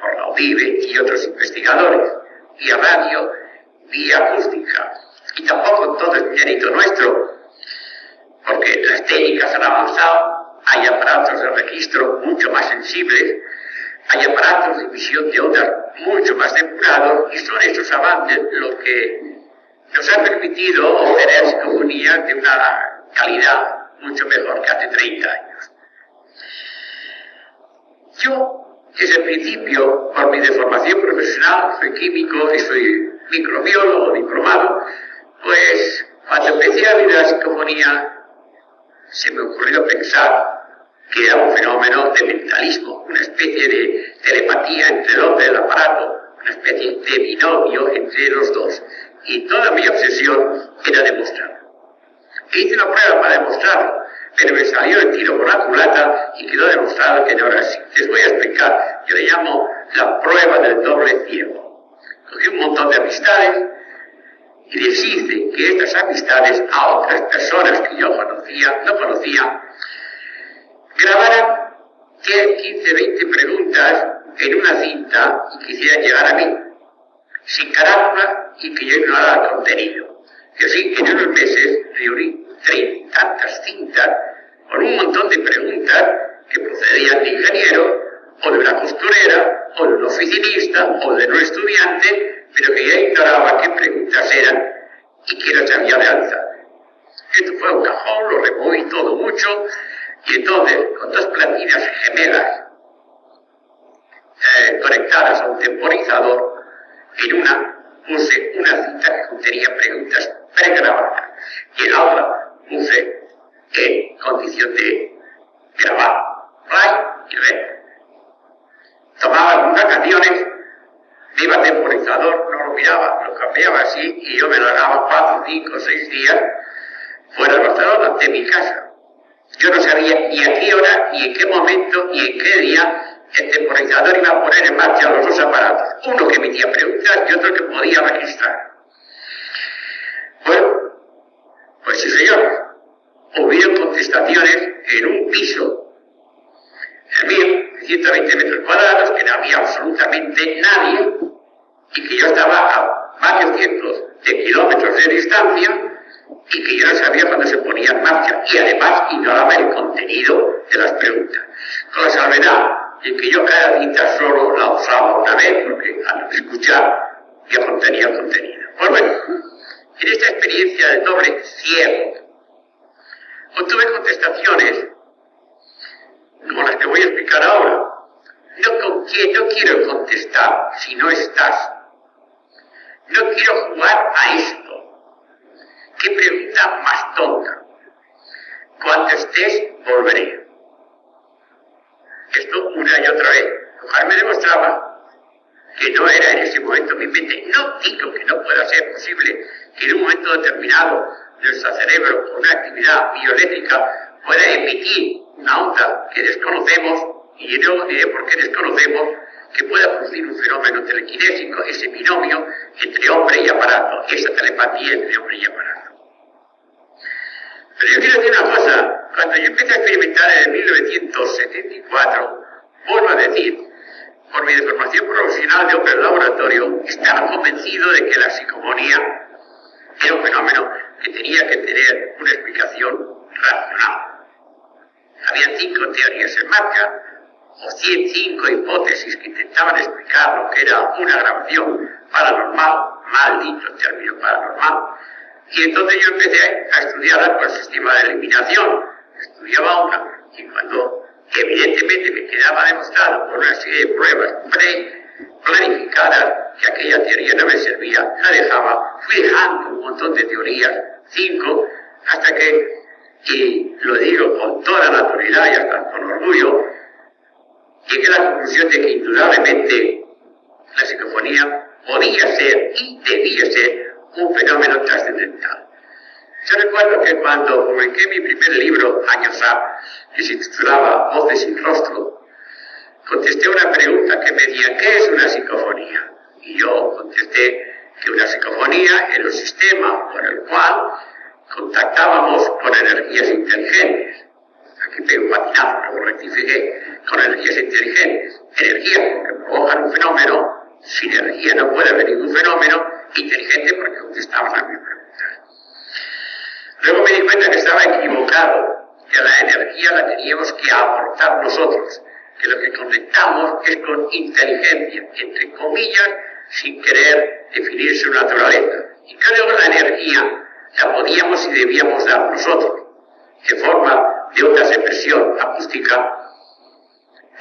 por la UDIVE y otros investigadores, vía radio, vía acústica. Y tampoco todo es mérito nuestro, porque las técnicas han avanzado, hay aparatos de registro mucho más sensibles, hay aparatos de emisión de ondas mucho más depurados, y son esos avances los que nos han permitido obtener psicofonías de una calidad mucho mejor que hace 30 años. Yo, desde el principio, por mi deformación profesional, soy químico y soy microbiólogo diplomado, pues cuando empecé a ver la psicofonía, se me ocurrió pensar que era un fenómeno de mentalismo, una especie de telepatía entre el hombre y el aparato, una especie de binomio entre los dos. Y toda mi obsesión era demostrarlo. hice una prueba para demostrarlo, pero me salió el tiro por la culata y quedó demostrado que no era así. Les voy a explicar. Yo le llamo la prueba del doble ciego. Cogí un montón de amistades y les hice que estas amistades a otras personas que yo conocía, no conocía, grabaran 10, 15, 20 preguntas en una cinta y quisieran llegar a mí, sin carátula y que yo ignorara el contenido. Y así, en unos meses, reuní tantas cintas con un montón de preguntas que procedían de ingeniero, o de una costurera, o de un oficinista, o de un estudiante, pero que ya ignoraba qué preguntas eran y quién las había de alza. Esto fue un cajón, lo removí todo mucho, y entonces, con dos platinas gemelas eh, conectadas a un temporizador, en una puse una cinta que contenía preguntas pregrabadas y en la otra puse en condición de grabar play y red. Tomaba algunas canciones, me iba temporizador, no lo miraba, lo cambiaba así y yo me lo daba cuatro, cinco, seis días fuera de Barcelona, de mi casa. Yo no sabía ni a qué hora, ni en qué momento, ni en qué día el temporizador iba a poner en marcha los dos aparatos. Uno que emitía preguntas y otro que podía registrar. Bueno, pues sí señor, hubieron contestaciones en un piso, el mío, de 120 metros cuadrados, que no había absolutamente nadie y que yo estaba a varios cientos de kilómetros de distancia y que yo no sabía cuándo se ponía en marcha y además ignoraba el contenido de las preguntas. Con la salvedad de que yo cada cita solo la usaba una vez porque al escuchar ya contenía contenido. Pues bueno, en esta experiencia de doble ciego, obtuve contestaciones como las que voy a explicar ahora. No quiero contestar si no estás. No quiero jugar a esto qué pregunta más tonta. Cuando estés, volveré. Y otra vez. Me demostraba que no era en ese momento mi mente. No digo que no pueda ser posible que en un momento determinado nuestro cerebro, con una actividad bioeléctrica, pueda emitir una onda que desconocemos, y yo diré por qué desconocemos, que pueda producir un fenómeno telequinésico, ese binomio entre hombre y aparato, esa telepatía entre hombre y aparato. Pero yo quiero decir una cosa, cuando yo empecé a experimentar en 1974, vuelvo a decir, por mi deformación profesional de hombre laboratorio, estaba convencido de que la psicomonía era un fenómeno que tenía que tener una explicación racional. Había cinco teorías en marcha, o 105 hipótesis que intentaban explicar lo que era una grabación paranormal, maldito término paranormal, y entonces yo empecé a estudiar el sistema de eliminación. Estudiaba una y cuando evidentemente me quedaba demostrado por una serie de pruebas pre-planificadas que aquella teoría no me servía, la dejaba, fui dejando un montón de teorías, cinco, hasta que, y lo digo con toda naturalidad y hasta con orgullo, llegué a la conclusión de que indudablemente la psicofonía podía ser y debía ser un fenómeno trascendental. Yo recuerdo que cuando publiqué mi primer libro, años A, que se titulaba Voces sin rostro, contesté una pregunta que me decía, ¿qué es una psicofonía? Y yo contesté que una psicofonía era un sistema por el cual contactábamos con energías inteligentes. Aquí pego un patinazo, luego rectifiqué, con energías inteligentes. Energías porque provocan un fenómeno, sin energía no puede haber ningún fenómeno, inteligente porque contestamos a mi pregunta. Luego me di cuenta que estaba equivocado, que la energía la teníamos que aportar nosotros, que lo que conectamos es con inteligencia, entre comillas, sin querer definir su naturaleza. Y que luego la energía la podíamos y debíamos dar nosotros, en forma de ondas de presión acústica,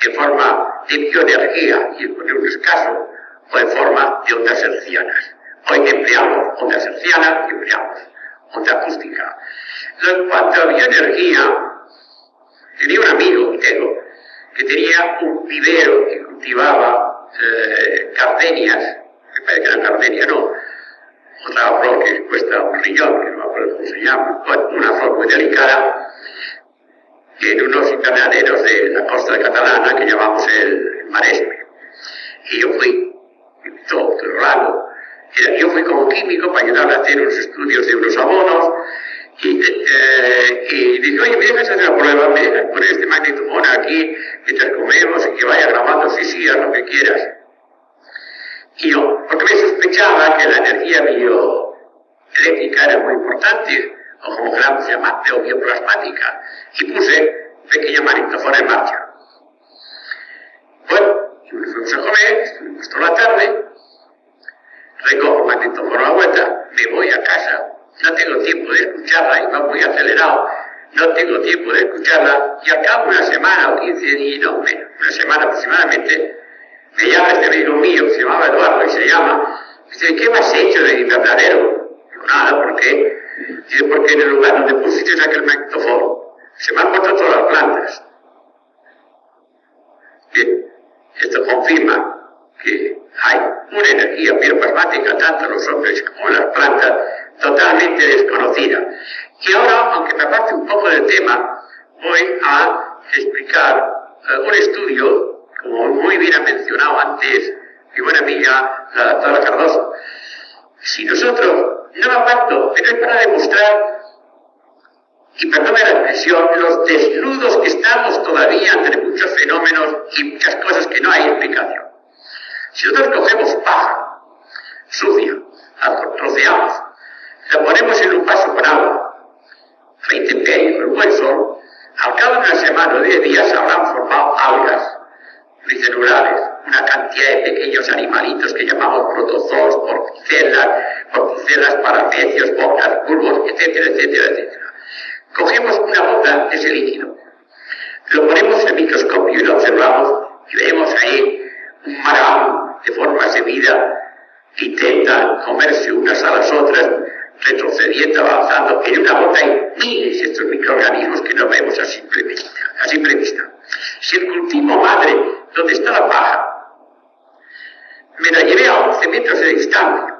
en forma de bioenergía, y en un caso, o en forma de ondas hercianas. Hoy empleamos ondas hercianas empleamos onda acústica. En cuanto a bioenergía, tenía un amigo, tengo, que tenía un vivero que cultivaba eh, cardenias, me parece que eran cardenias, no, otra flor que cuesta un riñón, que no me acuerdo cómo se llama, una flor muy delicada, en unos invernaderos de la costa Catalana que llamamos el Maresme. Y yo fui, todo, todo raro, yo fui como químico para ayudarle a hacer unos estudios de unos abonos, y, eh, y dije, oye, ¿me dejas hacer una prueba? ¿Me dejas poner este magnetofón aquí mientras comemos y que vaya grabando? Sí, sí, lo que quieras. Y yo, porque me sospechaba que la energía bioeléctrica era muy importante, o como se llama, bioplasmática, y puse pequeño magnetofón en marcha. Bueno, me fuimos a comer, estuvimos toda la tarde, recojo magnetofón a la vuelta, me voy a casa, no tengo tiempo de escucharla, y va muy acelerado, no tengo tiempo de escucharla, y al cabo de una semana o 15 días, no, una semana aproximadamente, me llama este amigo mío, se llamaba Eduardo y se llama, dice, ¿qué me has hecho de invernadero? Digo, nada, ¿por qué? Dice, porque en el lugar donde pusiste aquel magnetofón, se me han muerto todas las plantas. Esto confirma que hay una energía bioplasmática, tanto en los hombres como en las plantas, totalmente desconocida. Y ahora, aunque me aparte un poco del tema, voy a explicar uh, un estudio como muy bien ha mencionado antes mi buena amiga, la doctora Cardoso, si nosotros, no aparto, pero es para demostrar, y perdóname la expresión, los desnudos que estamos todavía entre muchos fenómenos y muchas cosas que no hay explicación. Si nosotros cogemos paja sucia, la troceamos, la ponemos en un vaso con agua, a 20 con un buen al cabo de una semana o 10 días habrán formado algas unicelulares, una cantidad de pequeños animalitos que llamamos protozoos, porticelas, porticelas, parapecios, bocas, bulbos, etcétera, etcétera, etcétera. Cogemos una gota de ese líquido, lo ponemos en el microscopio y lo observamos y vemos ahí un marabú de formas de vida que intentan comerse unas a las otras, retrocediendo, avanzando. En una gota hay miles de estos microorganismos que no vemos a simple vista. A. Si el cultivo madre donde está la paja. Me la llevé a 11 metros de distancia.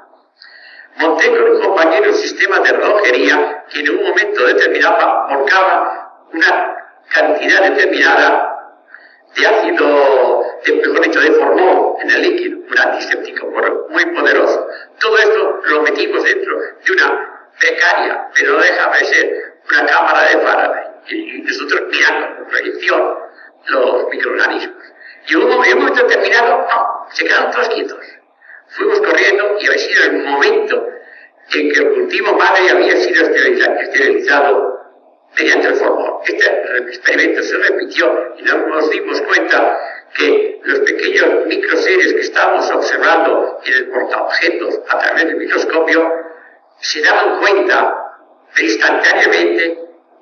Monté con un compañero un sistema de relojería que en un momento determinado volcaba una cantidad determinada de ácido, de, dicho, de en el líquido, un antiséptico muy poderoso. Todo esto lo metimos dentro de una becaria, pero no deja de ser una cámara de Faraday. Y nosotros mirando con proyección los microorganismos. Y en un momento determinado, no, se quedaron todos quietos. Fuimos corriendo y había sido el momento en que el cultivo madre había sido esterilizado, mediante el formol. Este experimento se repitió y nos dimos cuenta que los pequeños microseres que estábamos observando en el portaobjetos a través del microscopio se daban cuenta instantáneamente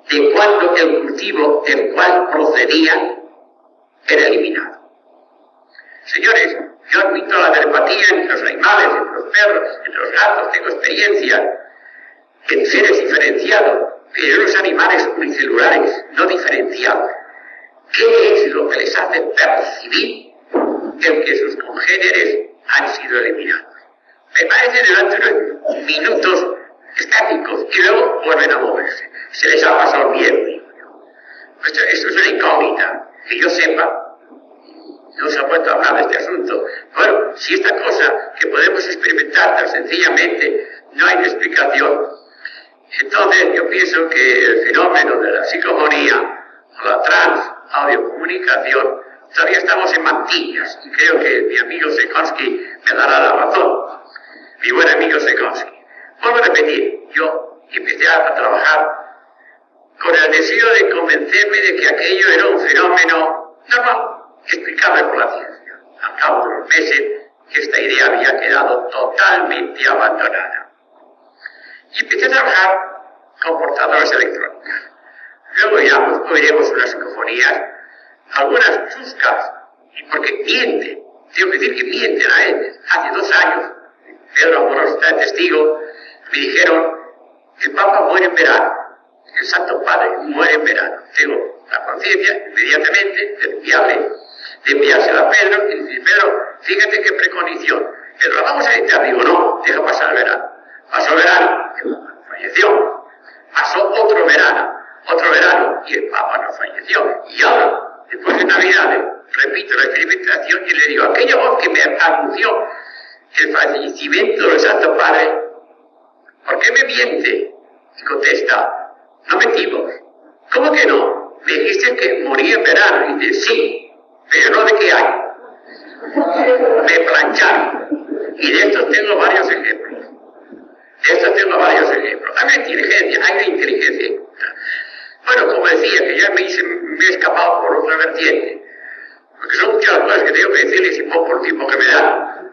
de cuándo el cultivo del cual procedían era eliminado. Señores, yo admito la telepatía en los animales, en los perros, en los gatos, tengo experiencia en seres diferenciados, pero en los animales unicelulares no diferenciados. ¿Qué es lo que les hace percibir el que sus congéneres han sido eliminados? Me parece durante unos minutos estáticos y luego vuelven a moverse. se les ha pasado miedo. Esto, esto es una incógnita, que yo sepa, no se ha puesto a hablar de este asunto. Bueno, si esta cosa que podemos experimentar tan sencillamente no hay explicación, entonces yo pienso que el fenómeno de la psicofonía o la trans audiocomunicación todavía estamos en mantillas y creo que mi amigo Sekonsky me dará la razón. Mi buen amigo Sekonsky. Vuelvo a repetir, yo empecé a trabajar con el deseo de convencerme de que aquello era un fenómeno normal explicable por la ciencia. Al cabo de los meses, esta idea había quedado totalmente abandonada. Y empecé a trabajar con portadores electrónicos. Luego ya oiremos unas algunas chuscas, y porque mienten, tengo que decir que mienten a él. Hace dos años, Pedro Amorós está testigo, me dijeron, el Papa muere en verano, el Santo Padre muere en verano. Tengo la conciencia inmediatamente de enviarle de enviársela a Pedro y decir, Pedro, fíjate qué preconición. Pedro, vamos a editar. Digo, no, deja pasar el verano. Pasó el verano, falleció. Pasó otro verano, otro verano, y el Papa no falleció. Y ahora, después de Navidad, repito la experimentación y le digo, aquella voz que me anunció el fallecimiento del Santo Padre, ¿por qué me miente? Y contesta, no mentimos. ¿Cómo que no? Me dijiste que moría en verano. Y dice, sí, pero no de qué hay. De planchar. Y de estos tengo varios ejemplos. De estos tengo varios ejemplos. Hay una inteligencia, hay una inteligencia. Bueno, como decía, que ya me, he escapado por otra vertiente. Porque son muchas cosas que tengo que decirles y poco el tiempo que me da.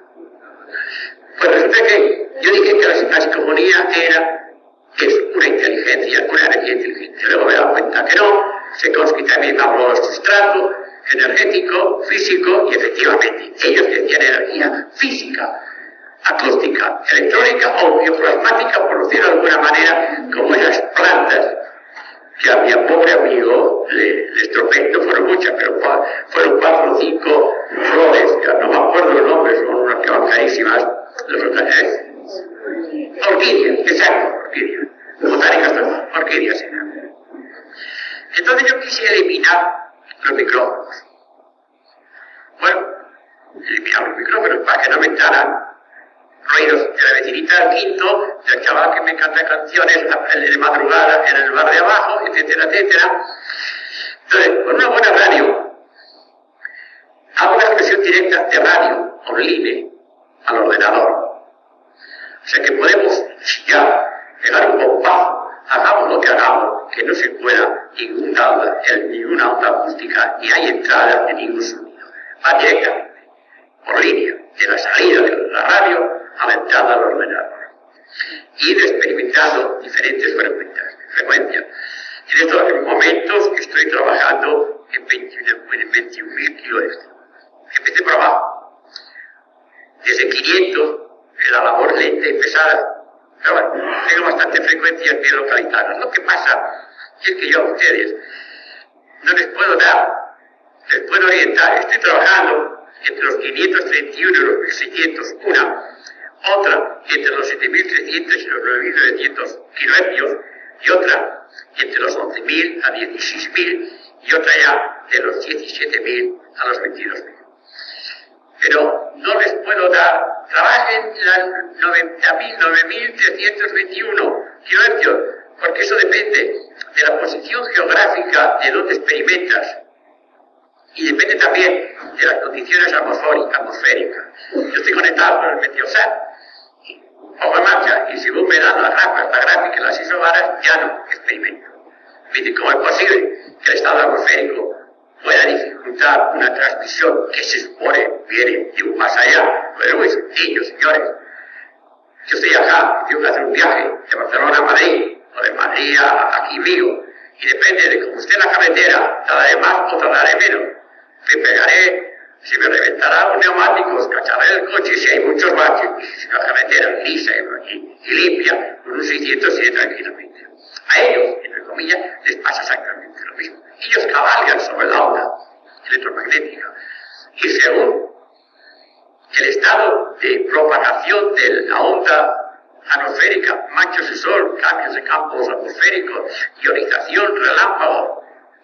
Pues resulta que yo dije que la, psicofonía era, es una inteligencia, una energía inteligente. Luego me he dado cuenta que no. Se consquita también de sustrato, energético, físico y efectivamente ellos decían energía física, acústica, electrónica o bioplasmática, por decirlo de alguna manera, como esas plantas que a mi pobre amigo le, le fueron muchas, pero fueron cuatro o cinco flores, no me acuerdo los nombres, son unas que van carísimas, orquídeas, exacto, orquídeas, botánicas, orquídeas. Entonces yo quise eliminar los micrófonos. Bueno, limpiamos los micrófonos para que no me entraran ruidos de la vecinita del quinto, del chaval que me canta canciones de madrugada en el bar de abajo, etcétera, etcétera. Entonces, con una buena radio, hago una expresión directa de radio online al ordenador. O sea que podemos ya pegar un bombazo, hagamos lo que hagamos, que no se pueda ninguna onda, ninguna onda acústica, ni hay entrada de ningún sonido. Va directamente, por línea, de la salida de la radio a la entrada al ordenador. Y he experimentado diferentes frecuencias. En estos momentos estoy trabajando en 21.000 kilohertz. Empecé por abajo. Desde 500, la labor lenta y pesada. Pero bueno, tengo bastante frecuencias bien localizadas. Lo que pasa no les puedo dar, les puedo orientar. Estoy trabajando entre los 531 y los 1600, una, otra entre los 7300 y los 9900 kilohercios, y otra entre los 11.000 a 16.000, y otra ya de los 17.000 a los 22.000. Pero no les puedo dar, trabajen las 90.000, 9.321 kilohercios, porque eso depende de la posición geográfica de donde experimentas y depende también de las condiciones atmosféricas. Yo estoy conectado con el meteosat, pongo en marcha y según me dan las gráficas, la gráfica y las isobaras, ya no experimento. Me ¿cómo es posible que el estado atmosférico pueda dificultar una transmisión que se supone viene de un más allá? Pero muy sencillo, señores. Yo estoy acá, tengo que hacer un viaje de Barcelona a Madrid, o de Madrid a aquí vivo, y depende de cómo esté la carretera, tardaré más o tardaré menos. Me pegaré, si me reventará los neumáticos, cacharé el coche si hay muchos baches, si la carretera lisa y, y, limpia, con un 600 sigue tranquilamente. A ellos, entre comillas, les pasa exactamente lo mismo. Ellos cabalgan sobre la onda electromagnética y según el estado de propagación de la onda atmosférica, machos de sol, cambios de campos atmosféricos, ionización, relámpago.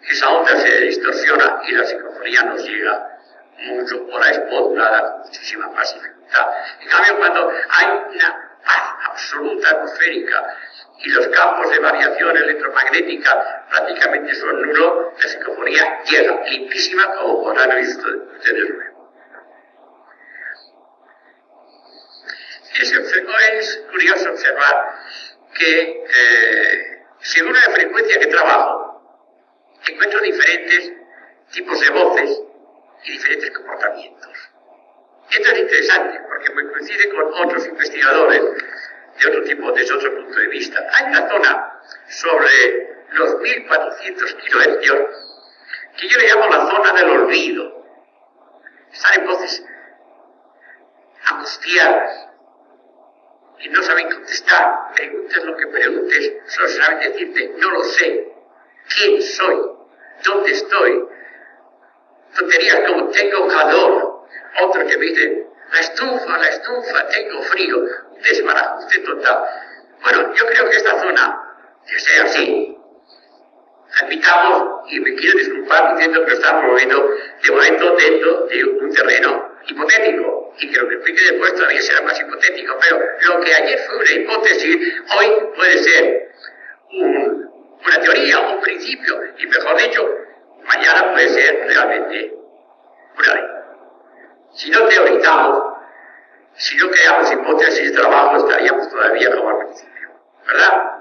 Esa onda se distorsiona y la psicofonía nos llega mucho por la con muchísima más dificultad. En cambio, cuando hay una paz absoluta atmosférica y los campos de variación electromagnética prácticamente son nulos, la psicofonía llega limpísima como podrán ustedes. Es, curioso observar que eh, según la frecuencia que trabajo, encuentro diferentes tipos de voces y diferentes comportamientos. Esto es interesante porque me coincide con otros investigadores de otro tipo, desde otro punto de vista. Hay una zona sobre los 1400 kilohercios que yo le llamo la zona del olvido. Están en voces angustiadas y no saben contestar. Preguntes lo que preguntes, solo saben decirte, no lo sé, quién soy, dónde estoy. Tonterías como tengo calor, otro que me dice, la estufa, la estufa, tengo frío, un desbarajuste total. Bueno, yo creo que esta zona, que sea así, admitamos, y me quiero disculpar diciendo que lo estamos moviendo de momento dentro de un terreno hipotético, y que lo que explique después todavía será más hipotético, pero lo que ayer fue una hipótesis, hoy puede ser una teoría, un principio, y mejor dicho, mañana puede ser realmente una ley. Si no teorizamos, si no creamos hipótesis de trabajo, estaríamos todavía como al principio. ¿Verdad?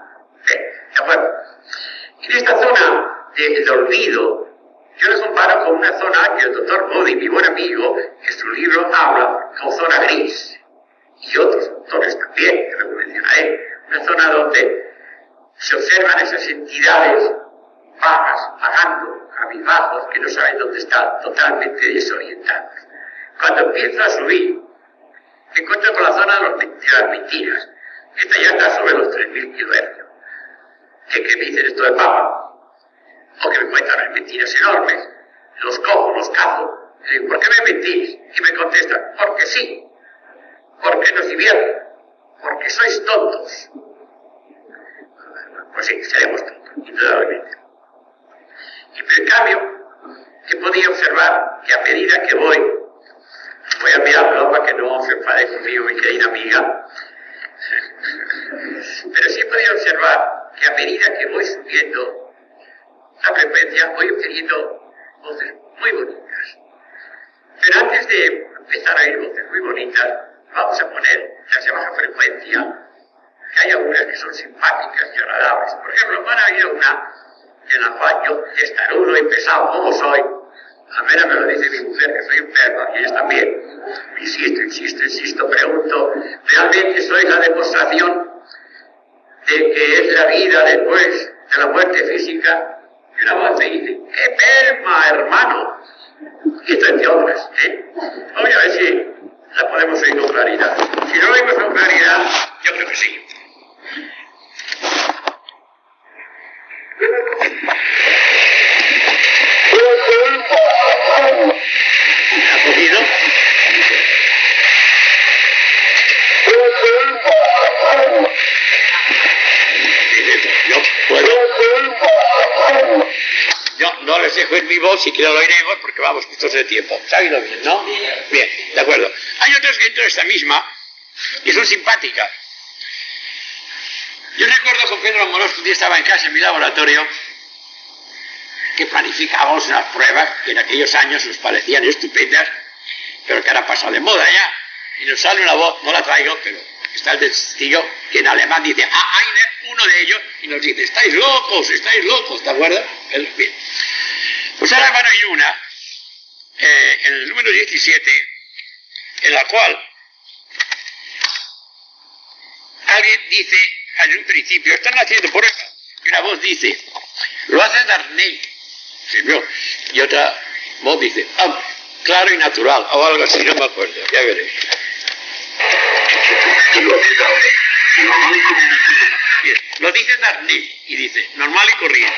de acuerdo. En esta zona del olvido, yo lo comparo con una zona que el doctor Modi, mi buen amigo, en su libro habla como zona gris. Y otros autores también, que lo mencionaré. Una zona donde se observan esas entidades bajas, vagando, cabizbajos, que no saben dónde están, totalmente desorientados. Cuando empiezo a subir, me encuentro con la zona de, las mentiras. Esta ya está sobre los 3.000 kilohercios. ¿Qué, ¿Qué me dicen esto de Papa? O que me cuentan mentiras enormes. Los cojo, los cazo. Le digo, ¿por qué me mentís? Y me contestan, porque sí. Porque nos divierten. Porque sois tontos. Pues sí, seremos tontos, indudablemente. Y en cambio, que podía observar que a medida que voy Voy a mirarlo para que no se enfade conmigo, mi querida amiga. Pero sí he podido observar que a medida que voy subiendo la frecuencia, voy obteniendo voces muy bonitas. Pero antes de empezar a oír voces muy bonitas, vamos a poner las de baja frecuencia, que hay algunas que son simpáticas y agradables. Por ejemplo, van a oír una en la cual yo, estarudo y pesado como soy, a menos me lo dice mi mujer que soy enferma y ella también. Insisto, insisto, insisto, pregunto, ¿realmente soy la demostración de que es la vida después de la muerte física? Y voz me dice, ¡qué perma, hermano! Y esto entre otras, ¿eh? Si la podemos oír con claridad. Si no lo oímos con claridad, yo creo que sí. Dejo mi voz, si quiero lo oiremos, porque vamos justos de tiempo. ¿Se ha bien, no? Bien, de acuerdo. Hay otras que dentro de esta misma y son simpáticas. Yo recuerdo con Pedro Amorós que un día estaba en casa en mi laboratorio que planificábamos unas pruebas que en aquellos años nos parecían estupendas, pero que ahora pasado de moda ya. Y nos sale una voz, no la traigo, pero está el testigo, que en alemán dice, ah, Einer, uno de ellos, y nos dice, estáis locos, estáis locos, ¿te acuerdas? Bien. Ahora van a una, eh, en el número 17, en la cual alguien dice, en un principio, están haciendo por y una voz dice, lo hace Darnell, y otra voz dice, ah, claro y natural, o algo así, no me acuerdo, ya veréis. Bien, lo dice Darnell y dice, normal y corriente.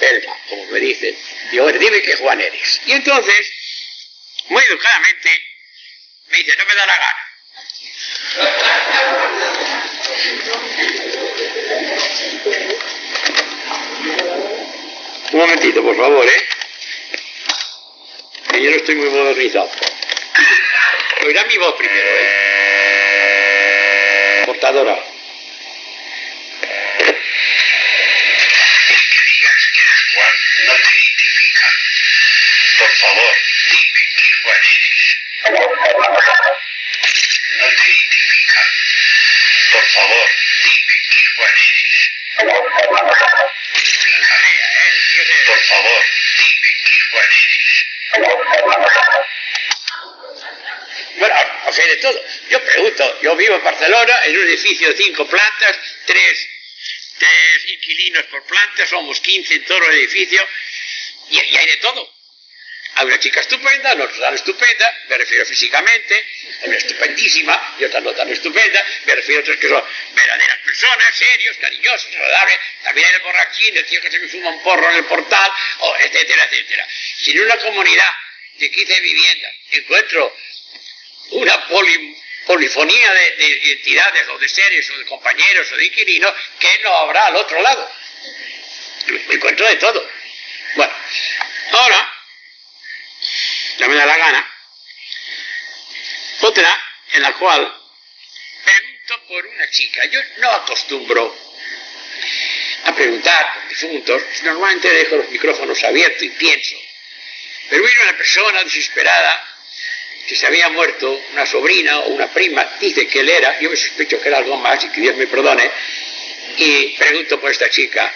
Elma, como me dicen, digo, dime qué Juan eres. Y entonces, muy educadamente, me dice, no me da la gana. Un momentito, por favor, ¿eh? Que yo no estoy muy modernizado. Oirá mi voz primero, ¿eh? Portadora. El que digas que eres Juan no te identifica. Por favor, dime qué Juan eres. No te identifica. Por favor, dime qué Juan eres. Por favor, dime qué Juan eres. Bueno, o de todo. Yo pregunto, yo vivo en Barcelona, en un edificio de cinco plantas, tres, tres inquilinos por planta, somos 15 en todo el edificio, y, y hay de todo. Hay una chica estupenda, no tan estupenda, me refiero físicamente, una estupendísima y otra no tan estupenda, me refiero a otras que son verdaderas personas, serios, cariñosos, agradables, también hay el borrachín, el tío que se me fuma un porro en el portal, etcétera, etcétera. Si en una comunidad de 15 viviendas encuentro una poli- polifonía de, de entidades o de seres o de compañeros o de inquilinos que no habrá al otro lado. Me encuentro de todo. Bueno, ahora, ya me da la gana, otra en la cual pregunto por una chica. Yo no acostumbro a preguntar por difuntos, normalmente dejo los micrófonos abiertos y pienso. Pero vino una persona desesperada que se había muerto una sobrina o una prima, dice que él era, yo me sospecho que era algo más y que Dios me perdone, y pregunto por esta chica.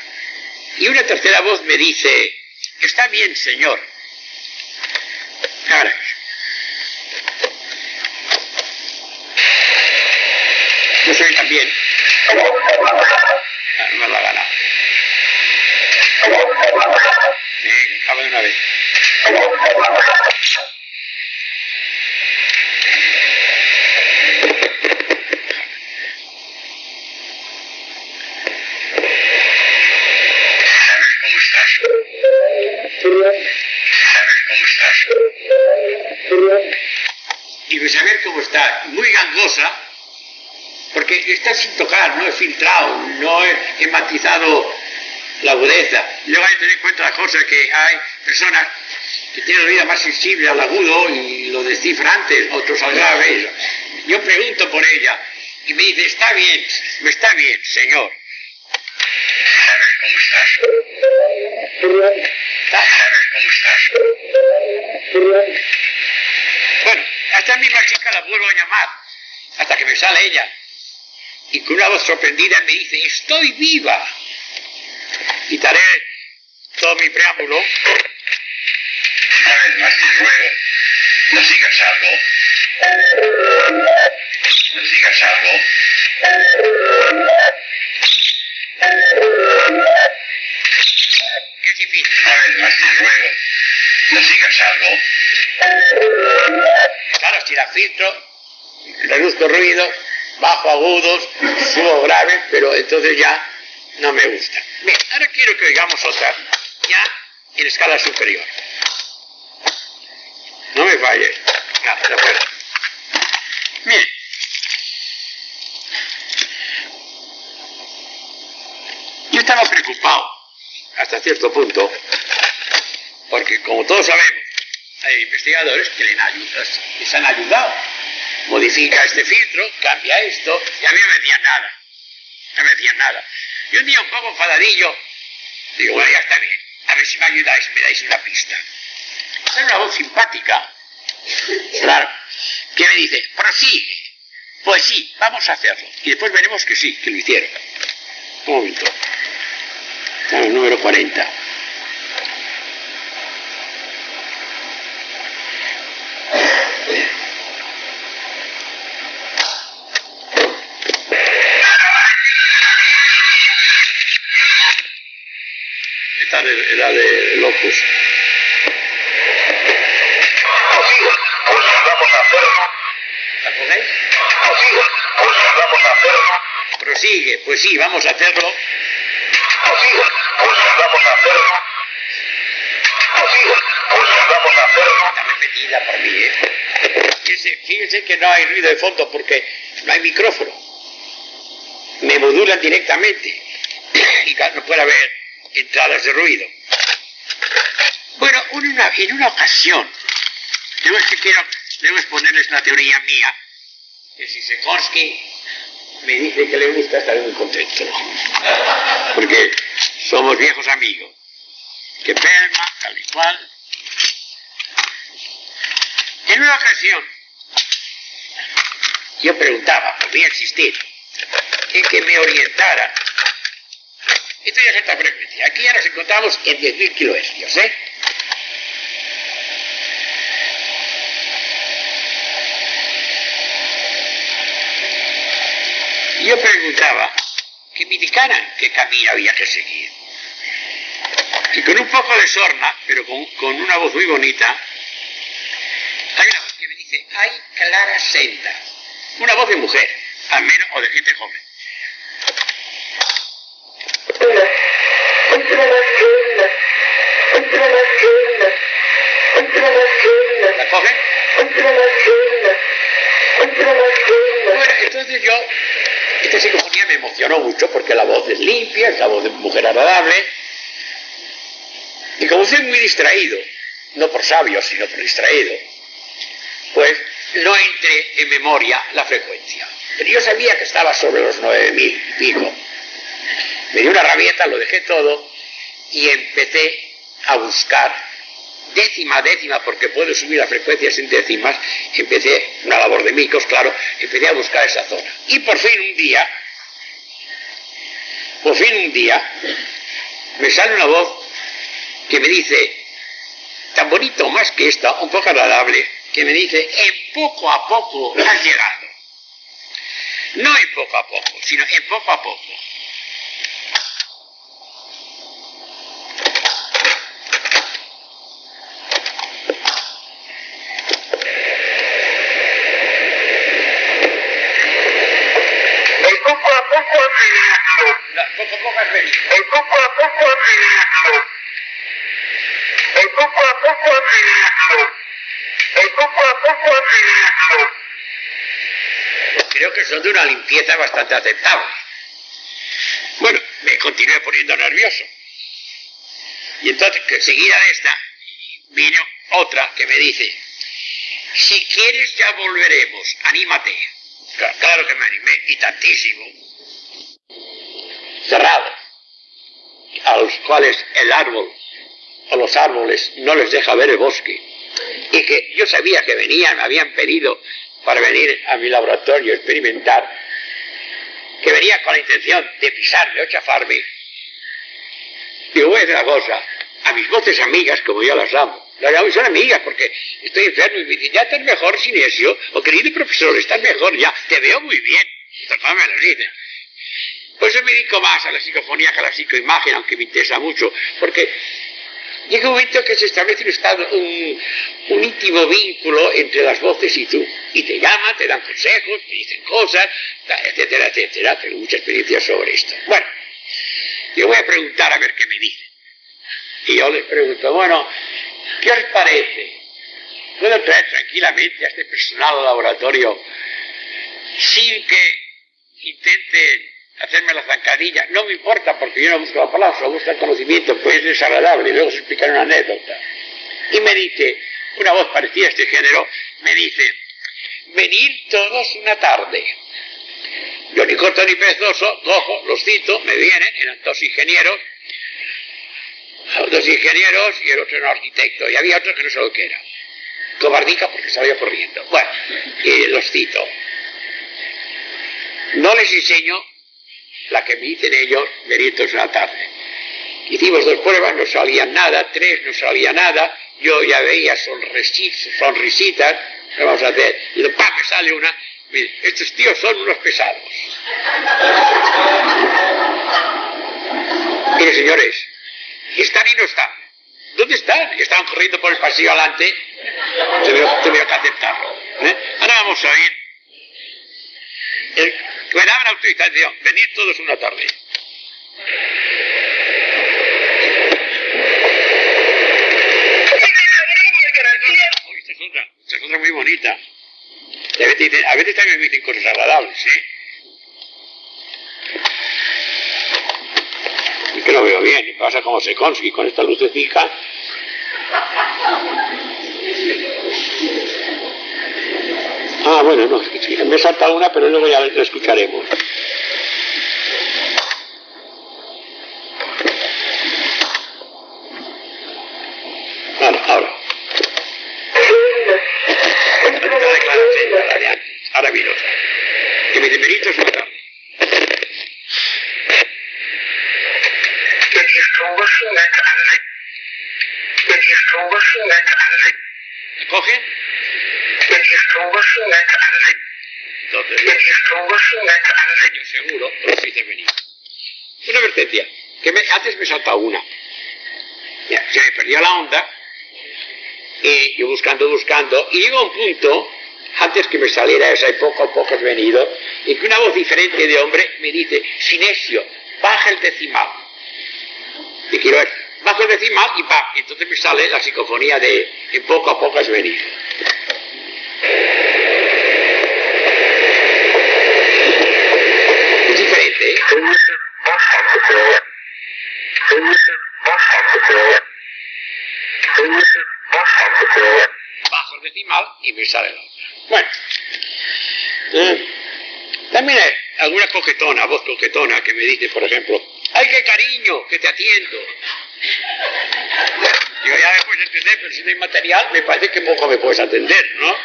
Y una tercera voz me dice, está bien, señor. Ahora, yo soy también. Ah, no la gana. Venga, acaba de una vez. ¿Sabes cómo estás? ¿Sabes cómo estás? Saber cómo está, muy gangosa, porque está sin tocar, no he filtrado, no he, he matizado la agudeza. Luego hay que tener en cuenta la cosa que hay personas que tienen la vida más sensible al agudo y lo descifran antes, otros al grave. Yo pregunto por ella y me dice, está bien, está bien, señor. ¿Sabes cómo estás? Está- ¿Sabes cómo estás? Bueno, a esta misma chica la vuelvo a llamar hasta que me sale ella. Y con una voz sorprendida me dice, estoy viva. Quitaré todo mi preámbulo. Una vez más te ruego, no digas algo. No digas algo. Es difícil. Una vez más te ruego, no digas algo. Claro, si la filtro, reduzco ruido, bajo agudos, subo grave, pero entonces ya no me gusta. Bien, ahora quiero que oigamos otra, ya en escala superior. No me falle. Ya, ya fuera. Bien. Yo estaba preocupado hasta cierto punto, porque como todos sabemos, hay investigadores que les han ayudado. Modifica este filtro, cambia esto, y a mí no me decían nada. No me decían nada. Y un día un poco enfadadillo, digo, bueno, ya está bien, a ver si me ayudáis, me dais una pista. Es una voz simpática, claro, que me dice, prosigue. Pues sí, vamos a hacerlo. Y después veremos que sí, que lo hicieron. Un momento. Número 40. La de Locus. pues vamos a hacerlo. ¿La cogéis? pues vamos a hacerlo. Prosigue, pues sí, vamos a hacerlo. pues vamos a vamos a hacerlo. Repetida por mí, ¿eh? Fíjense, fíjense que no hay ruido de fondo porque no hay micrófono. Me modulan directamente y no puede haber entradas de ruido. Bueno, una, en una ocasión, es que quiero, debo exponerles una teoría mía, que si Sikorsky me dice que le gusta, estaré muy contento. Porque somos viejos amigos. Que Pelma, tal y cual. En una ocasión, yo preguntaba, podría existir, en que me orientara. Esto ya es esta frecuencia. Encontramos en 10.000 kilohercios, ¿eh? Yo preguntaba que me indicaran qué camino había que seguir. Y con un poco de sorna, pero con, con una voz muy bonita, hay una voz que me dice, hay clara senda. Una voz de mujer, al menos, o de gente joven. ¿La cogen? Bueno, entonces yo esta psicofonía me emocionó mucho porque la voz es limpia, es la voz de mujer agradable. Y como soy muy distraído, no por sabio, sino por distraído, pues no entré en memoria la frecuencia. Pero yo sabía que estaba sobre los 9.000 y pico. Me dio una rabieta, lo dejé todo y empecé a buscar décima décima, porque puedo subir las frecuencias en décimas, empecé, una labor de micos, claro, empecé a buscar esa zona. Y por fin un día, por fin un día, me sale una voz que me dice, tan bonito más que esta, un poco agradable, que me dice, en poco a poco has llegado. No en poco a poco, sino en poco a poco. poco a poco has venido. El poco a poco venido. El poco a poco venido. El poco a poco venido. Creo que son de una limpieza bastante aceptable. Bueno, me continué poniendo nervioso. Y entonces, que seguida de esta, vino otra que me dice, si quieres ya volveremos, anímate. Claro que me animé, y tantísimo cerrados, a los cuales el árbol o los árboles no les deja ver el bosque, y que yo sabía que venían, me habían pedido para venir a mi laboratorio a experimentar, que venía con la intención de pisarme o chafarme, digo, voy a decir una cosa, a mis voces amigas, como yo las amo, las amo son amigas porque estoy enfermo y me dicen, ya estás mejor, Sinesio, o querido profesor, estás mejor, ya, te veo muy bien. Esto me lo dicen. Por eso me dedico más a la psicofonía que a la psicoimagen, aunque me interesa mucho, porque llega un momento que se establece un, un, íntimo vínculo entre las voces y tú. Y te llaman, te dan consejos, te dicen cosas, etcétera, etcétera. Tengo mucha experiencia sobre esto. Bueno, yo voy a preguntar a ver qué me dicen. Y yo les pregunto, bueno, ¿qué os parece? ¿Puedo traer tranquilamente a este personal al laboratorio sin que intenten hacerme la zancadilla, no me importa porque yo no busco aplauso, busco el conocimiento, pues es desagradable, y luego se explicar una anécdota. Y me dice, una voz parecida a este género, me dice, venir todos una tarde. Yo ni corto ni perezoso, cojo, los cito, me vienen, eran dos ingenieros, dos ingenieros y el otro era un arquitecto, y había otro que no sé lo que era. Cobardica porque salía corriendo. Bueno, los cito. No les enseño la que me dicen ellos, delitos una tarde. Hicimos dos pruebas, no salía nada, tres no salía nada, yo ya veía sonrisitas, sonrisitas ¿qué vamos a hacer? Y de ¡pam! sale una, estos tíos son unos pesados. Mire, señores, Están y no están. ¿Dónde están? Estaban corriendo por el pasillo adelante. Tuvieron que aceptarlo. ¿eh? Ahora vamos a oír. Me daban autorización. Venir todos una tarde. esta es otra, esta es otra muy bonita. A veces, también me dicen cosas agradables, ¿sí? Y que no veo bien, pasa como se consigue con esta lucecita. Ah, bueno, no, me salta una, pero luego ya la escucharemos. Ahora, ahora. Ahora vino Que me demerito es una ¿Cogen? Entonces, yo seguro, pero sí te venir. Una advertencia, que me, antes me salta una. Ya, se me perdió la onda, y yo buscando, buscando, y llegó un punto, antes que me saliera esa y poco a poco has venido, y que una voz diferente de hombre me dice, Sinesio, baja el decimal. Y quiero ver, bajo el decimal y pa, entonces me sale la psicofonía de, en poco a poco has venido. Es diferente, ¿eh? Bajo el decimal Bueno, eh, también hay alguna coquetona, voz coquetona que me dice, por ejemplo, ¡ay, qué cariño, que te atiendo! Yo ya me puedes entender, pero si no hay material, me parece que poco me puedes atender, ¿no?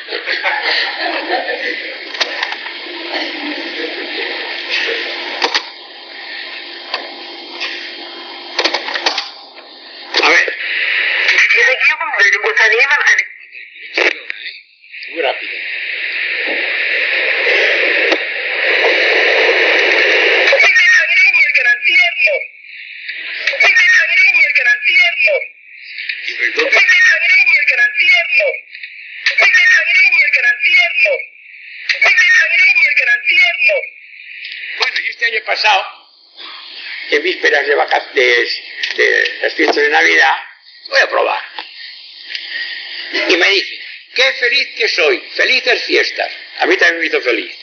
A ver. Muy rápido. Este pasado, en vísperas de vacaciones, de las fiestas de Navidad, voy a probar. Y me dice, qué feliz que soy, felices fiestas. A mí también me hizo feliz.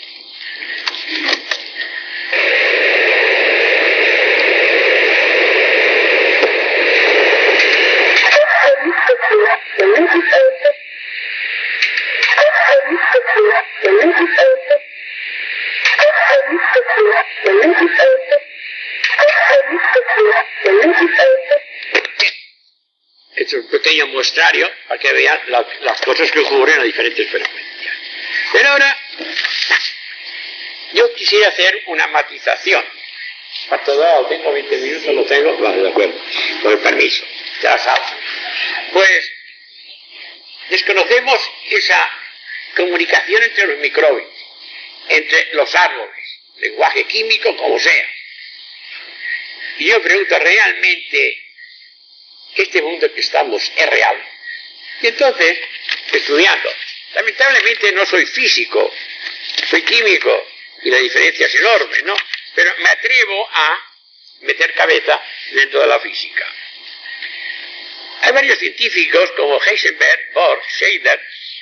Pequeño muestrario para que vean la- las cosas que ocurren a diferentes frecuencias. Pero ahora yo quisiera hacer una matización. ¿Cuánto dado? ¿Tengo 20 minutos? ¿Lo tengo? Vale, de acuerdo. Con el permiso. Ya sabes. Pues desconocemos esa comunicación entre los microbios, entre los árboles, lenguaje químico como sea. Y yo pregunto, ¿realmente este mundo que estamos es real? Y entonces, estudiando, lamentablemente no soy físico, soy químico y la diferencia es enorme, ¿no? Pero me atrevo a meter cabeza dentro de la física. Hay varios científicos como Heisenberg, Bohr, Scheider,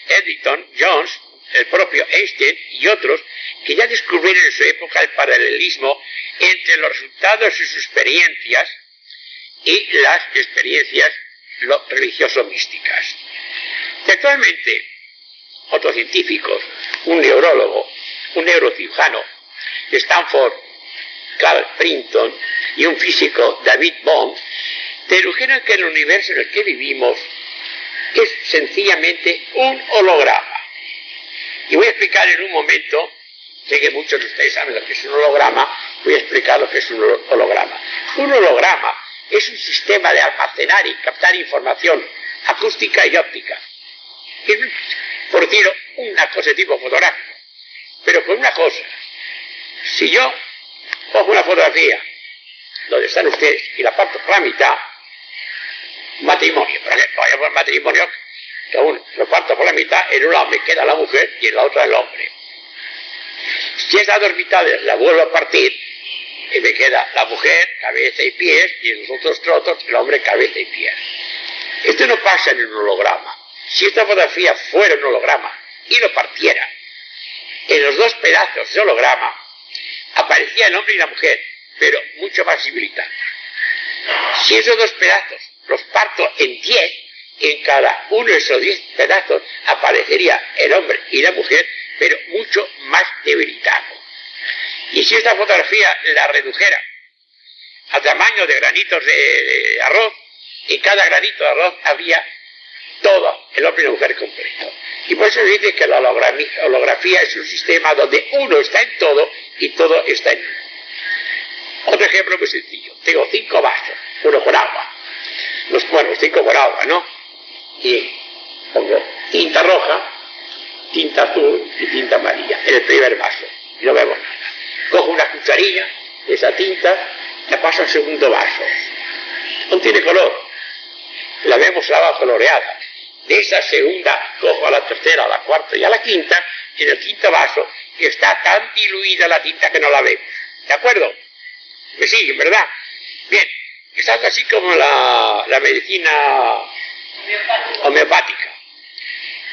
Eddington, Jones, el propio Einstein y otros que ya descubrieron en su época el paralelismo entre los resultados de sus experiencias y las experiencias religioso-místicas. Actualmente, otros científicos, un neurólogo, un neurocirujano Stanford, Carl Printon, y un físico, David Bohm, dedujeron que el universo en el que vivimos es sencillamente un holograma. Y voy a explicar en un momento, sé que muchos de ustedes saben lo que es un holograma, voy a explicar lo que es un holograma. Un holograma es un sistema de almacenar y captar información acústica y óptica. Es, por decirlo, una cosa de tipo fotográfico. Pero con una cosa, si yo cojo una fotografía donde están ustedes y la parto por la mitad, matrimonio, por ejemplo, matrimonio aún lo parto por la mitad, en un lado me queda la mujer y en la otra el hombre. Si esas dos mitades la vuelvo a partir, y me queda la mujer, cabeza y pies, y en los otros trotos el hombre, cabeza y pies. Esto no pasa en un holograma. Si esta fotografía fuera un holograma y lo partiera en los dos pedazos de holograma, aparecía el hombre y la mujer, pero mucho más civilizados. Si esos dos pedazos los parto en diez, en cada uno de esos diez pedazos aparecería el hombre y la mujer, pero mucho más debilitados. Y si esta fotografía la redujera a tamaño de granitos de, arroz, en cada granito de arroz había todo, el hombre y la mujer completo. Y por eso se dice que la holografía es un sistema donde uno está en todo y todo está en uno. Otro ejemplo muy sencillo. Tengo cinco vasos, uno con agua. Los, bueno, cinco con agua, ¿no? Y pongo tinta roja, tinta azul y tinta amarilla en el primer vaso. Y no vemos. Cojo una cucharilla de esa tinta, la paso al segundo vaso. No tiene color. La vemos agua coloreada. De esa segunda cojo a la tercera, a la cuarta y a la quinta, y en el quinto vaso está tan diluida la tinta que no la vemos. ¿De acuerdo? Me siguen, ¿verdad? Bien, es algo así como la, la medicina homeopática.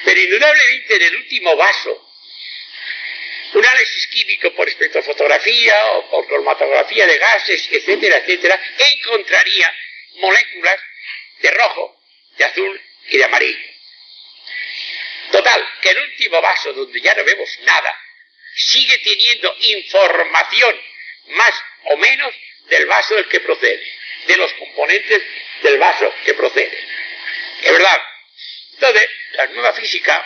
Pero indudablemente en el último vaso, un análisis químico por espectrofotografía o por cromatografía de gases, etcétera, etcétera, encontraría moléculas de rojo, de azul y de amarillo. Total, que el último vaso donde ya no vemos nada, sigue teniendo información más o menos del vaso del que procede, de los componentes del vaso que procede. Es verdad. Entonces, la nueva física,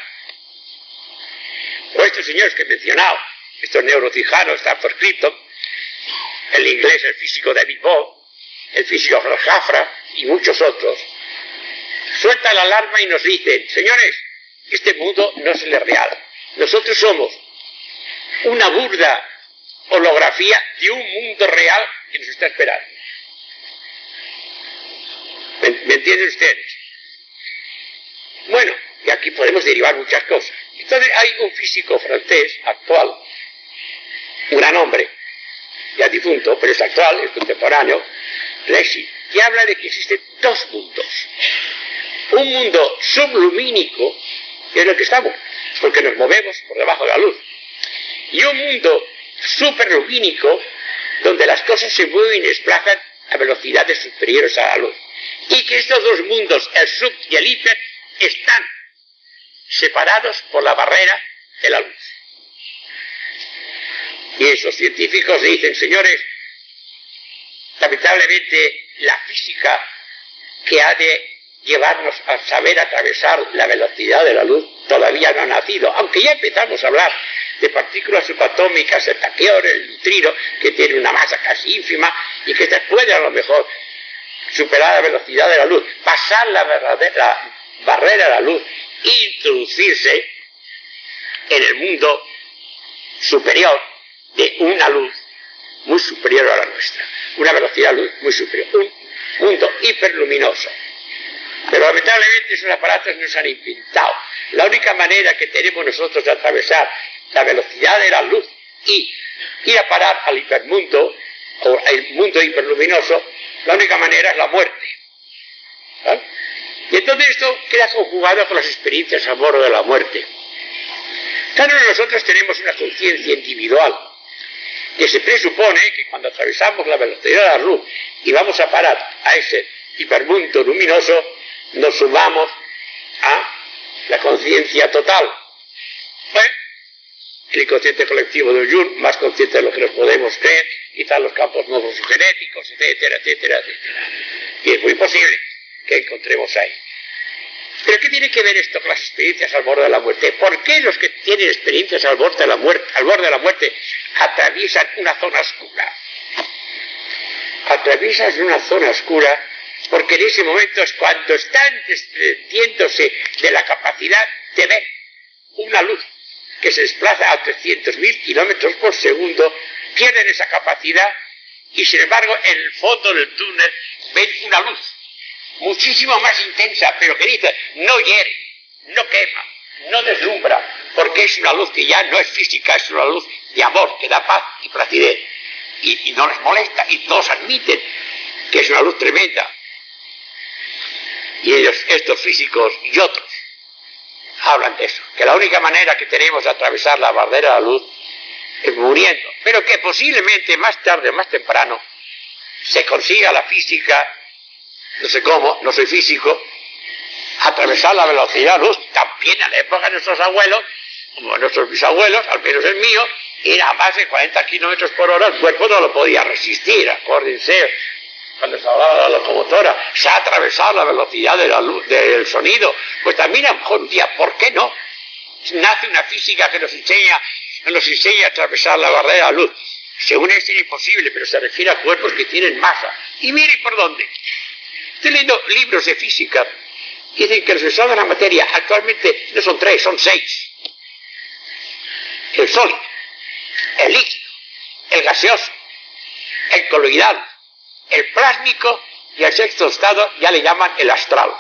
o estos señores que he mencionado, estos neurocijanos, Stanford Clinton, el inglés, el físico David Bohm, el físico Jafra y muchos otros, sueltan la alarma y nos dicen, señores, este mundo no es el real. Nosotros somos una burda holografía de un mundo real que nos está esperando. ¿Me, entienden ustedes? Bueno, y aquí podemos derivar muchas cosas. Entonces hay un físico francés actual, un gran hombre, ya difunto, pero es actual, es contemporáneo, Lexi, que habla de que existen dos mundos. Un mundo sublumínico, que es lo que estamos, porque nos movemos por debajo de la luz, y un mundo superlumínico donde las cosas se mueven y desplazan a velocidades superiores a la luz. Y que estos dos mundos, el sub y el hiper, están separados por la barrera de la luz. Y esos científicos dicen, señores, lamentablemente la física que ha de llevarnos a saber atravesar la velocidad de la luz todavía no ha nacido, aunque ya empezamos a hablar de partículas subatómicas, el taqueón, el neutrino, que tiene una masa casi ínfima y que puede a lo mejor superar la velocidad de la luz, pasar la, verdadera barrera de la luz, introducirse en el mundo superior de una luz muy superior a la nuestra, una velocidad de luz muy superior, un mundo hiperluminoso. Pero lamentablemente esos aparatos nos han inventado. La única manera que tenemos nosotros de atravesar la velocidad de la luz y ir a parar al hipermundo, o el mundo hiperluminoso, la única manera es la muerte. Y entonces esto queda conjugado con las experiencias a bordo de la muerte. Claro, nosotros tenemos una conciencia individual, que se presupone que cuando atravesamos la velocidad de la luz y vamos a parar a ese hipermundo luminoso, nos sumamos a la conciencia total. Bueno, el inconsciente colectivo de Jung, más consciente de lo que nos podemos creer, quizás los campos genéticos, etcétera, etcétera, etcétera. Y es muy posible que encontremos ahí. Pero ¿qué tiene que ver esto con las experiencias al borde de la muerte? ¿Por qué los que tienen experiencias al borde de la muerte, al borde de la muerte atraviesan una zona oscura? Atraviesan una zona oscura porque en ese momento es cuando están desprendiéndose de la capacidad de ver una luz que se desplaza a 300.000 kilómetros por segundo, pierden esa capacidad y sin embargo en el fondo del túnel ven una luz muchísimo más intensa, pero que dice, no hiere, no quema, no deslumbra, porque es una luz que ya no es física, es una luz de amor, que da paz y placidez, y, no les molesta, y todos admiten que es una luz tremenda. Y ellos, estos físicos y otros, hablan de eso, que la única manera que tenemos de atravesar la barrera de la luz es muriendo, pero que posiblemente más tarde o más temprano se consiga la física, no sé cómo, no soy físico, atravesar la velocidad de luz, también en la época de nuestros abuelos, como nuestros bisabuelos, al menos el mío, era a más de 40 kilómetros por hora, el cuerpo no lo podía resistir, acuérdense, cuando se hablaba de la locomotora, se ha atravesado la velocidad de la luz, del sonido, pues también a un día, ¿por qué no? Nace una física que nos enseña, nos enseña a atravesar la barrera de la luz. Según es imposible, pero se refiere a cuerpos que tienen masa. Y mire por dónde. Estoy leyendo libros de física que dicen que los estados de la materia actualmente no son tres, son seis. El sólido, el líquido, el gaseoso, el coloidal, el plásmico y el sexto estado ya le llaman el astral.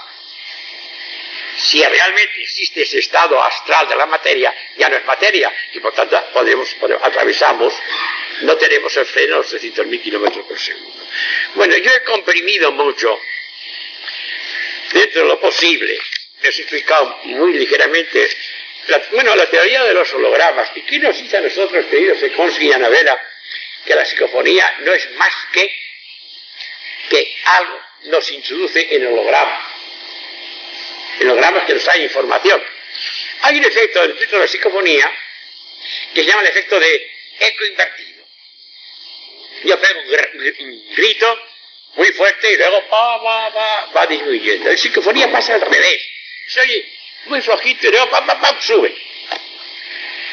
Si realmente existe ese estado astral de la materia, ya no es materia y por tanto atravesamos, no tenemos el freno a los 300.000 kilómetros por segundo. Bueno, yo he comprimido mucho, dentro de lo posible, he explicado muy ligeramente, bueno, la teoría de los hologramas. ¿Y qué nos dice a nosotros, queridos Seconsky y Anabela, que la psicofonía no es más que que algo nos introduce en hologramas. En hologramas que nos trae información. Hay un efecto dentro de la psicofonía que se llama el efecto de eco invertido. Yo pego un grito muy fuerte y luego va, va, va, va disminuyendo. La psicofonía pasa al revés. Se oye muy flojito y luego pam, pam, pam, sube.